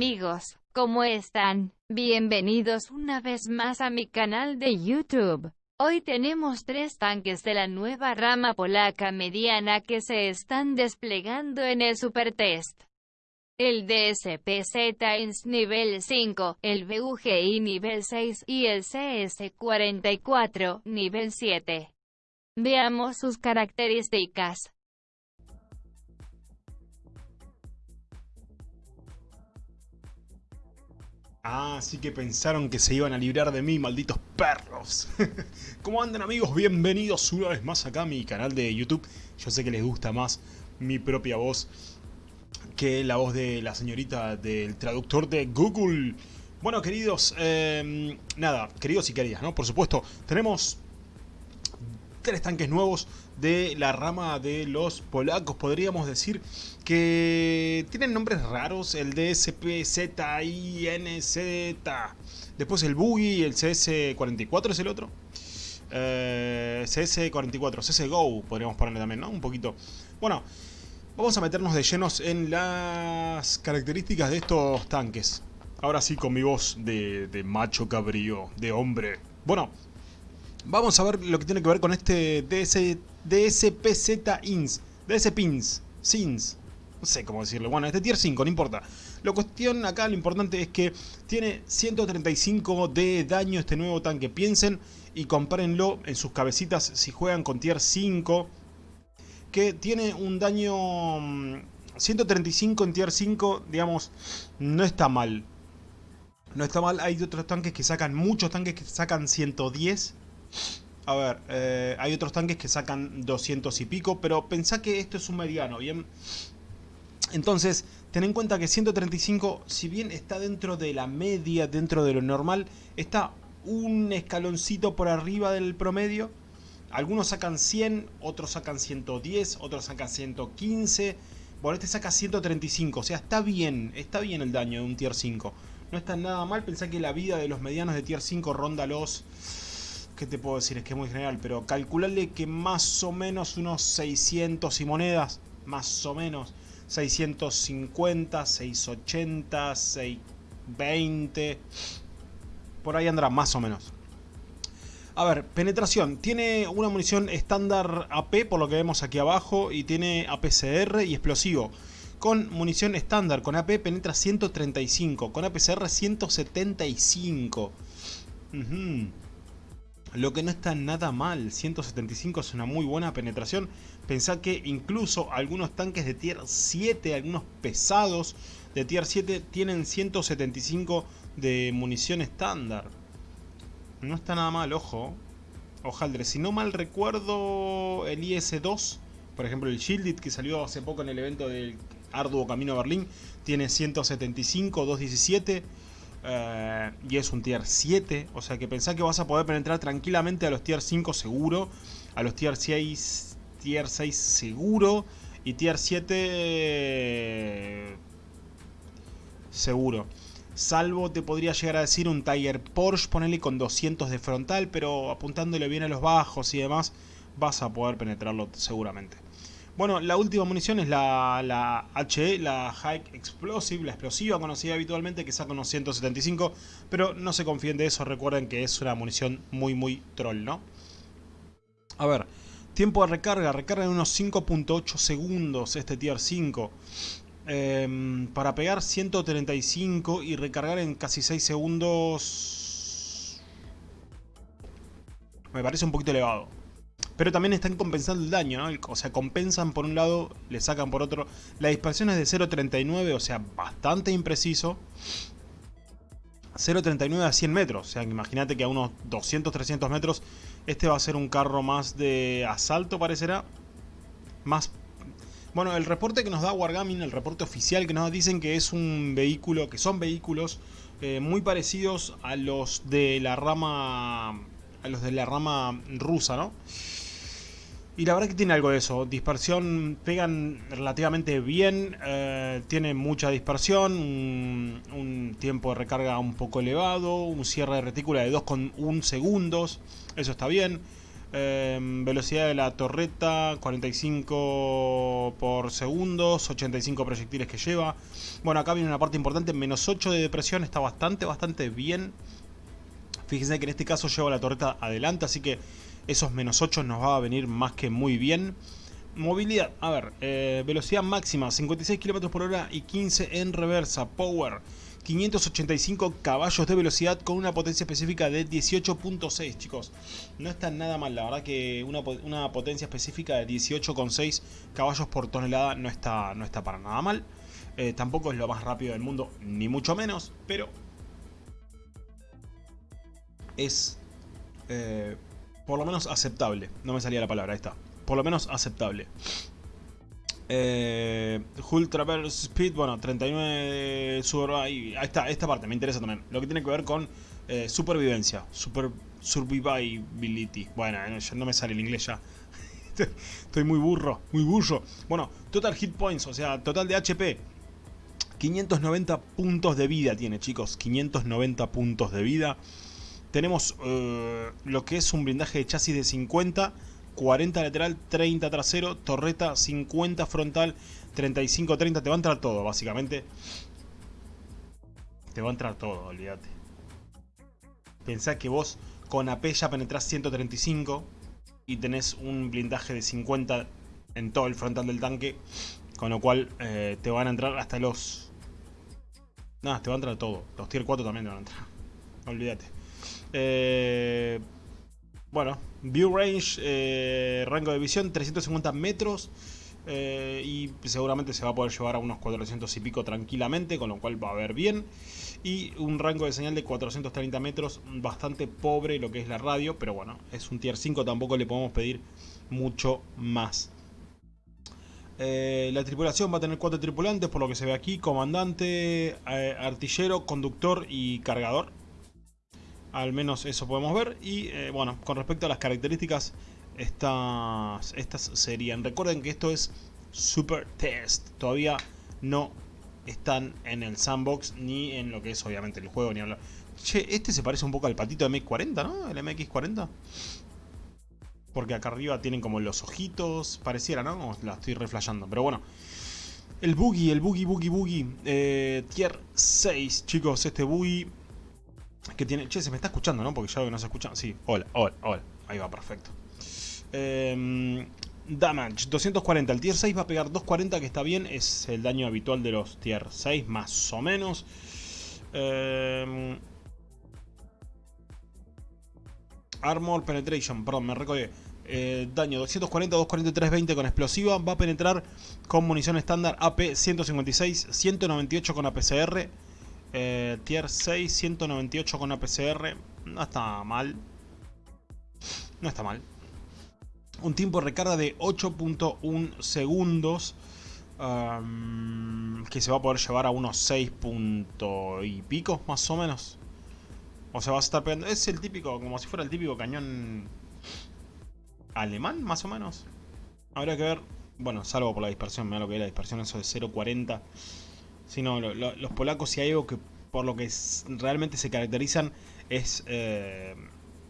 amigos, ¿cómo están? Bienvenidos una vez más a mi canal de YouTube. Hoy tenemos tres tanques de la nueva rama polaca mediana que se están desplegando en el Supertest. El DSP-Z nivel 5, el BUGI nivel 6 y el CS-44 nivel 7. Veamos sus características. Ah, sí que pensaron que se iban a librar de mí, malditos perros. ¿Cómo andan amigos? Bienvenidos una vez más acá a mi canal de YouTube. Yo sé que les gusta más mi propia voz que la voz de la señorita del traductor de Google. Bueno, queridos, eh, nada, queridos y queridas, ¿no? Por supuesto, tenemos tres tanques nuevos de la rama de los polacos. Podríamos decir que tienen nombres raros. El DSP, Z, Z. Después el Boogie, el CS44 es el otro. Eh, CS44, CSGO podríamos ponerle también, ¿no? Un poquito. Bueno, vamos a meternos de llenos en las características de estos tanques. Ahora sí con mi voz de, de macho cabrío, de hombre. Bueno, Vamos a ver lo que tiene que ver con este DS, DSPZ INS. DS PINS. SINS. No sé cómo decirlo. Bueno, este tier 5, no importa. La cuestión acá, lo importante es que tiene 135 de daño este nuevo tanque. Piensen y compárenlo en sus cabecitas si juegan con tier 5. Que tiene un daño... 135 mm, en tier 5, digamos, no está mal. No está mal, hay otros tanques que sacan, muchos tanques que sacan 110 a ver, eh, hay otros tanques que sacan 200 y pico, pero pensá que esto es un mediano, ¿bien? Entonces, ten en cuenta que 135, si bien está dentro de la media, dentro de lo normal, está un escaloncito por arriba del promedio. Algunos sacan 100, otros sacan 110, otros sacan 115. Bueno, este saca 135, o sea, está bien, está bien el daño de un tier 5. No está nada mal, pensá que la vida de los medianos de tier 5 ronda los ¿qué te puedo decir? Es que es muy general, pero calcularle que más o menos unos 600 y monedas, más o menos, 650, 680, 620, por ahí andará más o menos. A ver, penetración. Tiene una munición estándar AP, por lo que vemos aquí abajo, y tiene APCR y explosivo. Con munición estándar, con AP penetra 135, con APCR 175. Lo que no está nada mal, 175 es una muy buena penetración. Pensá que incluso algunos tanques de tier 7, algunos pesados de tier 7 tienen 175 de munición estándar. No está nada mal, ojo. Ojaldre, si no mal recuerdo el IS-2, por ejemplo el Shielded que salió hace poco en el evento del arduo camino a Berlín, tiene 175, 217 eh, y es un tier 7, o sea que pensá que vas a poder penetrar tranquilamente a los tier 5 seguro, a los tier 6, tier 6 seguro y tier 7 seguro. Salvo te podría llegar a decir un Tiger Porsche, ponele con 200 de frontal, pero apuntándole bien a los bajos y demás, vas a poder penetrarlo seguramente. Bueno, la última munición es la, la HE, la High Explosive, la explosiva conocida habitualmente que saca unos 175, pero no se confíen de eso, recuerden que es una munición muy muy troll, ¿no? A ver, tiempo de recarga, recarga en unos 5.8 segundos este tier 5. Em, para pegar 135 y recargar en casi 6 segundos... Me parece un poquito elevado. Pero también están compensando el daño, ¿no? O sea, compensan por un lado, le sacan por otro. La dispersión es de 0.39, o sea, bastante impreciso. 0.39 a 100 metros, o sea, imagínate que a unos 200-300 metros este va a ser un carro más de asalto, parecerá. Más... Bueno, el reporte que nos da Wargaming, el reporte oficial que nos dicen que es un vehículo, que son vehículos eh, muy parecidos a los de la rama a los de la rama rusa, ¿no? Y la verdad que tiene algo de eso. Dispersión pegan relativamente bien. Eh, tiene mucha dispersión. Un, tiempo de recarga un poco elevado. Un cierre de retícula de 2,1 segundos. Eso está bien. Em, velocidad de la torreta 45 por segundos, 85 proyectiles que lleva. Bueno, acá viene una parte importante, menos 8 de depresión, está bastante, bastante bien. Fíjense que en este caso lleva la torreta adelante, así que esos menos 8 nos va a venir más que muy bien. Movilidad, a ver, eh, velocidad máxima 56 km por hora y 15 en reversa. Power 585 caballos de velocidad con una potencia específica de 18.6, chicos. No está nada mal, la verdad que una, potencia específica de 18.6 caballos por tonelada no está, no está para nada mal. Eh, tampoco es lo más rápido del mundo, ni mucho menos, pero es eh, por lo menos aceptable. No me salía la palabra, ahí está. Por lo menos aceptable. Eh, Speed, bueno, 39 super, ahí, está, esta parte me interesa también. Lo que tiene que ver con eh, supervivencia, super survivability. Bueno, no me sale el inglés ya. Estoy muy burro, muy burro. Bueno, total hit points, o sea, total de HP. 590 puntos de vida tiene, chicos. 590 puntos de vida. Tenemos eh, lo que es un blindaje de chasis de 50 40 lateral, 30 trasero, torreta 50 frontal, 35, 30. Te va a entrar todo, básicamente. Te va a entrar todo, olvídate. Pensá que vos con AP ya penetrás 135 y tenés un blindaje de 50 en todo el frontal del tanque. Con lo cual eh, te van a entrar hasta los... Nada, te va a entrar todo. Los tier 4 también te van a entrar. Olvídate. Eh, bueno, view range, eh, rango de visión 350 metros. Eh, y seguramente se va a poder llevar a unos 400 y pico tranquilamente, con lo cual va a ver bien. Y un rango de señal de 430 metros, bastante pobre lo que es la radio, pero bueno, es un tier 5, tampoco le podemos pedir mucho más. La tripulación va a tener cuatro tripulantes, por lo que se ve aquí, comandante, artillero, conductor y cargador. Al menos eso podemos ver. Y eh, bueno, con respecto a las características, estas, estas serían. Recuerden que esto es Super Test. Todavía no están en el sandbox ni en lo que es obviamente el juego ni hablar. Che, este se parece un poco al patito de MX40, ¿no? El MX40. Porque acá arriba tienen como los ojitos. Pareciera, ¿no? la estoy reflejando. Pero bueno. El boogie, el boogie, boogie, boogie. Eh, tier 6, chicos. Este boogie que tiene... Che, se me está escuchando, ¿no? Porque ya veo que no se escucha. Sí, hola, hola, hola. Ahí va, perfecto. Em, damage, 240. El tier 6 va a pegar 240, que está bien. Es el daño habitual de los tier 6, más o menos. Em, armor Penetration, perdón, me recordé. Eh, daño 240, 243, 20 con explosiva. Va a penetrar con munición estándar AP 156, 198 con APCR. Eh, tier 6, 198 con APCR. No está mal. No está mal. Un tiempo de recarga de 8.1 segundos. que se va a poder llevar a unos 6 puntos y pico, más o menos. O sea, va a estar pegando... Es el típico, como si fuera el típico cañón alemán, más o menos. Habría que ver... Bueno, salvo por la dispersión, mira lo que es la dispersión, eso de 0.40 sino los polacos si hay algo que por lo que realmente se caracterizan es, eh,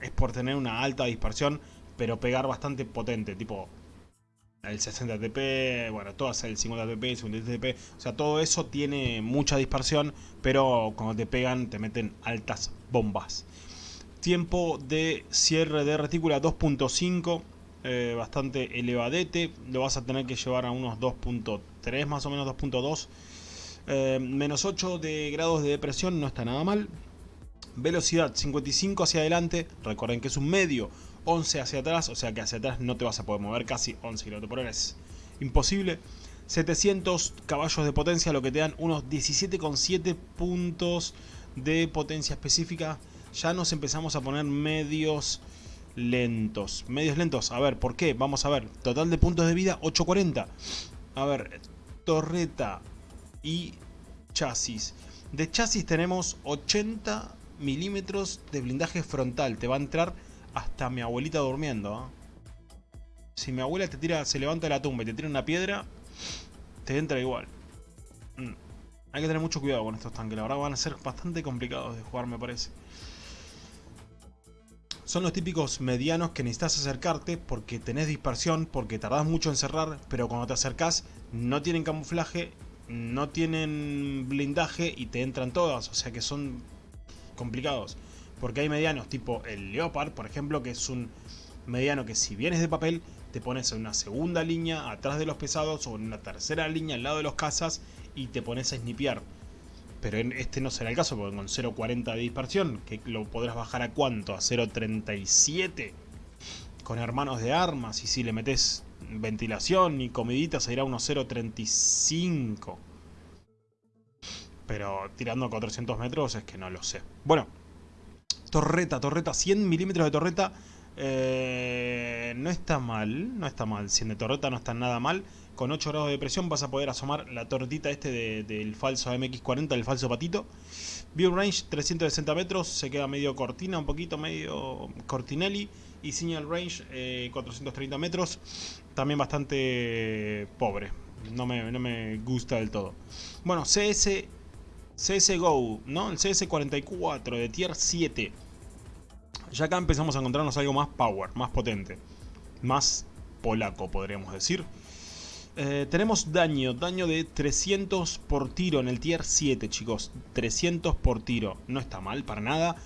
es por tener una alta dispersión, pero pegar bastante potente, tipo el 60 TP, bueno, todo el 50 TP, el 50 TP, o sea, todo eso tiene mucha dispersión, pero cuando te pegan te meten altas bombas. Tiempo de cierre de retícula 2.5, eh, bastante elevadete, lo vas a tener que llevar a unos 2.3 más o menos, 2.2 eh, menos 8 de grados de depresión no está nada mal. Velocidad 55 hacia adelante, recuerden que es un medio, 11 hacia atrás, o sea que hacia atrás no te vas a poder mover casi 11 km por hora, es imposible. 700 caballos de potencia, lo que te dan unos 17,7 puntos de potencia específica. Ya nos empezamos a poner medios lentos. Medios lentos, a ver, ¿por qué? Vamos a ver, total de puntos de vida 840. A ver, torreta y chasis. De chasis tenemos 80 milímetros de blindaje frontal. Te va a entrar hasta mi abuelita durmiendo. ¿ah? Si mi abuela te tira, se levanta de la tumba y te tira una piedra, te entra igual. Mm. Hay que tener mucho cuidado con estos tanques. La verdad van a ser bastante complicados de jugar, me parece. son los típicos medianos que necesitas acercarte porque tenés dispersión, porque tardás mucho en cerrar, pero cuando te acercás no tienen camuflaje, no tienen blindaje y te entran todas, o sea que son complicados. Porque hay medianos tipo el Leopard, por ejemplo, que es un mediano que si vienes de papel, te pones en una segunda línea atrás de los pesados o en una tercera línea al lado de los cazas y te pones a snipear. Pero en este no será el caso, porque con 0.40 de dispersión, que lo podrás bajar a cuánto, a 0.37 con hermanos de armas, y si le metes ventilación y comidita se irá a unos 0.35. Pero tirando a 400 metros es que no lo sé. Bueno, torreta, torreta, 100 milímetros de torreta. Eh, no está mal, no está mal. 100 de torreta no está nada mal con 8 grados de presión vas a poder asomar la tortita este del falso MX40, del falso patito. View range 360 metros, se queda medio cortina, un poquito medio cortinelli. Y signal range 430 eh, metros, también bastante pobre, no me, no me gusta del todo. Bueno, CS, CSGO, ¿no? El CS44 de tier 7. Ya acá empezamos a encontrarnos algo más power, más potente, más polaco podríamos decir. Eh, tenemos daño, daño de 300 por tiro en el tier 7, chicos. 300 por tiro, no está mal para nada.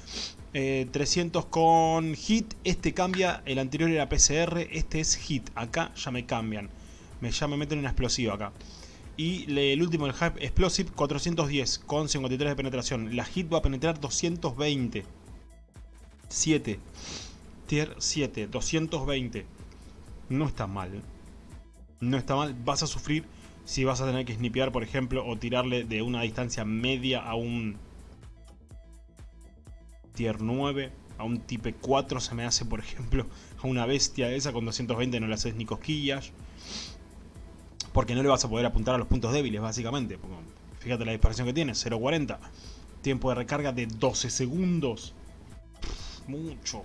300 eh, con hit, este cambia, el anterior era PCR, este es hit. Acá ya me cambian, me, ya me meten una explosiva acá. Y el último, el Hype Explosive, 410 con 53 de penetración. La hit va a penetrar 220. 7. Tier 7, 220. No está mal no está mal, vas a sufrir si vas a tener que snipear, por ejemplo, o tirarle de una distancia media a un tier 9, a un type 4 se me hace, por ejemplo, a una bestia esa con 220 no le haces ni cosquillas. Porque no le vas a poder apuntar a los puntos débiles, básicamente. fíjate la dispersión que tiene, 0.40. Tiempo de recarga de 12 segundos. mucho.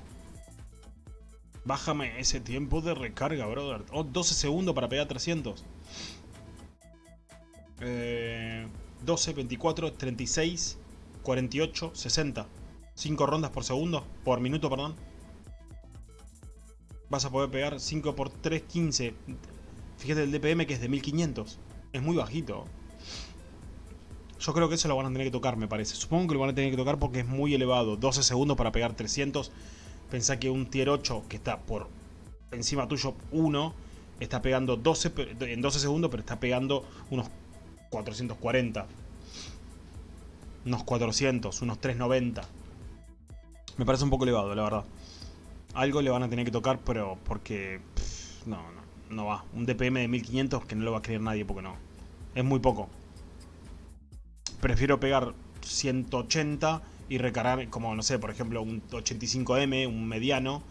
Bájame ese tiempo de recarga, brother. Oh, 12 segundos para pegar 300. 12, 24, 36, 48, 60. 5 rondas por segundo. Por minuto, perdón. Vas a poder pegar 5 por 3, 15. Fíjate el DPM que es de 1500. Es muy bajito. Yo creo que eso lo van a tener que tocar, me parece. Supongo que lo van a tener que tocar porque es muy elevado. 12 segundos para pegar 300. Pensá que un tier 8 que está por encima tuyo 1 está pegando 12 en 12 segundos, pero está pegando unos 440. Unos 400, unos 390. Me parece un poco elevado, la verdad. Algo le van a tener que tocar, pero porque... no, no, no va. Un DPM de 1500 que no lo va a creer nadie porque no. Es muy poco. Prefiero pegar 180 y recargar como, no sé, por ejemplo, un 85M, un mediano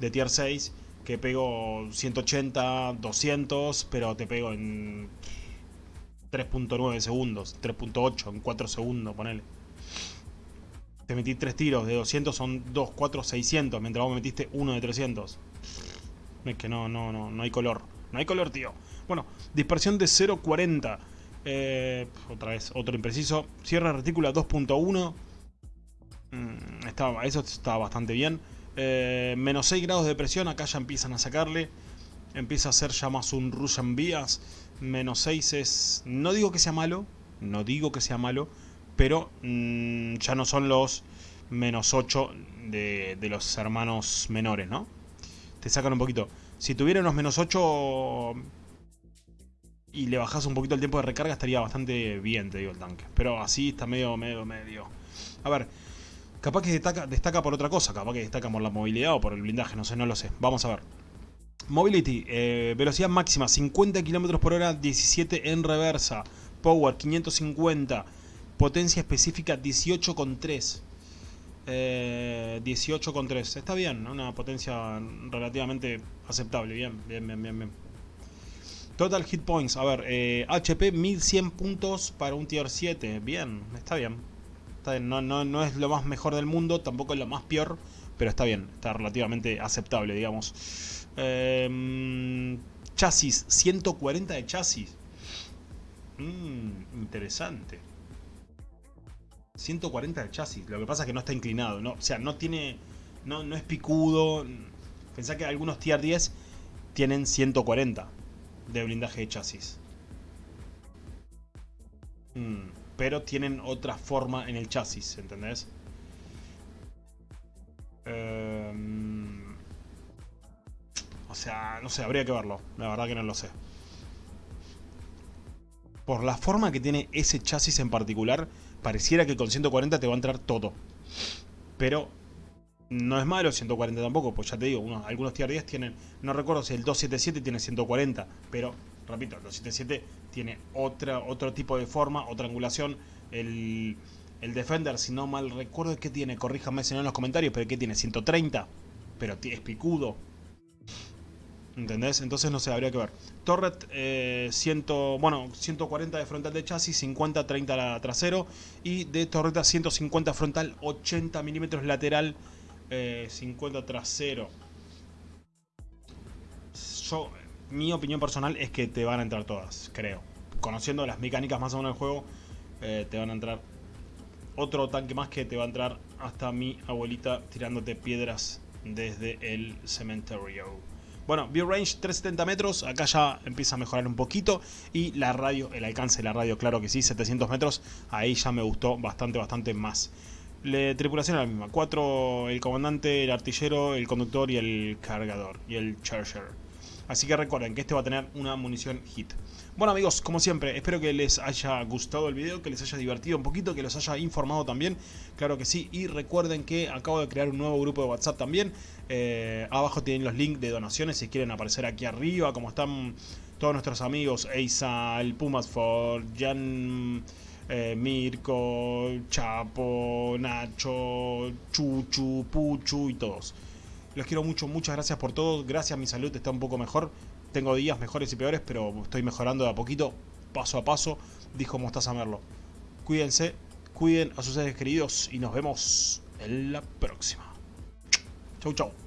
de tier 6, que pego 180, 200, pero te pego en 3.9 segundos, 3.8, en 4 segundos, ponele. Te metí 3 tiros de 200, son 2, 4, 600, mientras vos metiste uno de 300. Es que no, no, no, no hay color. No hay color, tío. Bueno, dispersión de 0.40. Eh, otra vez, otro impreciso. Cierre retícula 2.1. Mm, estaba, eso está bastante bien. Eh, menos 6 grados de presión, acá ya empiezan a sacarle. Empieza a ser ya más un Russian Vías. Menos 6 es... No digo que sea malo, no digo que sea malo, pero mm, ya no son los menos 8 de, los hermanos menores, ¿no? Te sacan un poquito. Si tuviera unos menos 8 y le bajas un poquito el tiempo de recarga, estaría bastante bien, te digo, el tanque. Pero así está medio, medio, medio. A ver, Capaz que destaca, por otra cosa, capaz que destaca por la movilidad o por el blindaje, no sé, no lo sé. Vamos a ver. Mobility, eh, velocidad máxima 50 km por hora, 17 en reversa. Power 550. Potencia específica 18,3. Eh, 18,3. Está bien, una potencia relativamente aceptable. Bien, bien, bien, bien, bien. Total hit points. A ver, eh, HP 1100 puntos para un tier 7. Bien, está bien. No, no, es lo más mejor del mundo, tampoco es lo más peor, pero está bien, está relativamente aceptable, digamos. Em, chasis, 140 de chasis. Mm, interesante. 140 de chasis, lo que pasa es que no está inclinado, o sea, no tiene no, no es picudo. Pensá que algunos tier 10 tienen 140 de blindaje de chasis. Mm, pero tienen otra forma en el chasis, ¿entendés? Em, o sea, no sé, habría que verlo. La verdad que no lo sé. Por la forma que tiene ese chasis en particular, pareciera que con 140 te va a entrar todo. Pero no es malo 140 tampoco, pues ya te digo, unos, algunos tier 10 tienen, no recuerdo si el 277 tiene 140, pero repito, el 277 tiene otra, otro tipo de forma, otra angulación. El, el Defender, si no mal recuerdo, ¿qué tiene? Corríjame si no en los comentarios, pero ¿qué tiene? 130, pero es picudo. ¿Entendés? Entonces no sé, habría que ver. Torret, eh, bueno, 140 de frontal de chasis, 50, 30 trasero. Y de torreta 150 frontal, 80 milímetros lateral, 50 eh, trasero. Yo, mi opinión personal es que te van a entrar todas, creo. Conociendo las mecánicas más o menos del juego, eh, te van a entrar otro tanque más que te va a entrar hasta mi abuelita tirándote piedras desde el cementerio. Bueno, view range 370 metros, acá ya empieza a mejorar un poquito y la radio, el alcance de la radio, claro que sí, 700 metros, ahí ya me gustó bastante, bastante más. La tripulación es la misma, cuatro el comandante, el artillero, el conductor y el cargador, y el charger. Así que recuerden que este va a tener una munición hit. Bueno amigos, como siempre, espero que les haya gustado el video, que les haya divertido un poquito, que los haya informado también, claro que sí. Y recuerden que acabo de crear un nuevo grupo de WhatsApp también. Eh, abajo tienen los links de donaciones si quieren aparecer aquí arriba, como están todos nuestros amigos, Eisa, el Pumasford, Jan... Eh, Mirko, Chapo, Nacho, Chuchu, Puchu y todos. Los quiero mucho, muchas gracias por todo. Gracias, mi salud está un poco mejor. Tengo días mejores y peores, pero estoy mejorando de a poquito, paso a paso, dijo Mostaza Merlo. Cuídense, cuiden a sus seres queridos y nos vemos en la próxima. Chau, chau.